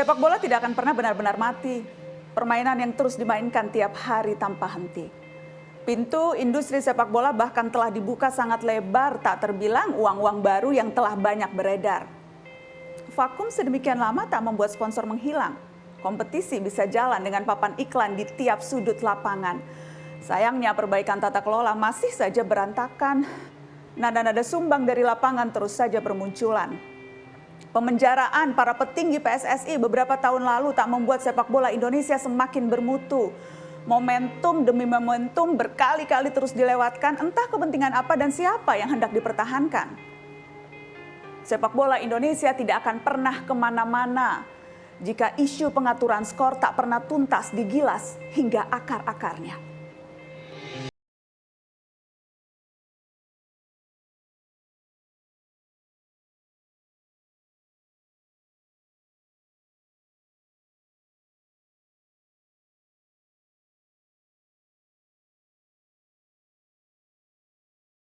Sepak bola tidak akan pernah benar-benar mati. Permainan yang terus dimainkan tiap hari tanpa henti. Pintu industri sepak bola bahkan telah dibuka sangat lebar, tak terbilang uang-uang baru yang telah banyak beredar. Vakum sedemikian lama tak membuat sponsor menghilang. Kompetisi bisa jalan dengan papan iklan di tiap sudut lapangan. Sayangnya perbaikan tata kelola masih saja berantakan. Nada-nada sumbang dari lapangan terus saja bermunculan. Pemenjaraan para petinggi PSSI beberapa tahun lalu tak membuat sepak bola Indonesia semakin bermutu. Momentum demi momentum berkali-kali terus dilewatkan, entah kepentingan apa dan siapa yang hendak dipertahankan. Sepak bola Indonesia tidak akan pernah ke mana-mana jika isu pengaturan skor tak pernah tuntas digilas hingga akar-akarnya.